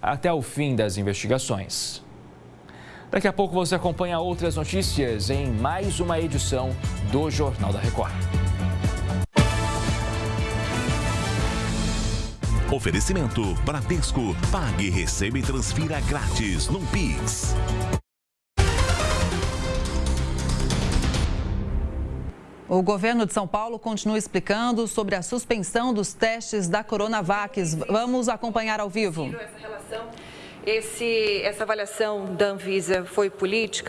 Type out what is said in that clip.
até o fim das investigações. Daqui a pouco você acompanha outras notícias em mais uma edição do Jornal da Record. Oferecimento Bradesco. Pague, receba e transfira grátis no Pix. O governo de São Paulo continua explicando sobre a suspensão dos testes da Coronavac. Vamos acompanhar ao vivo. Esse, essa avaliação da Anvisa foi política.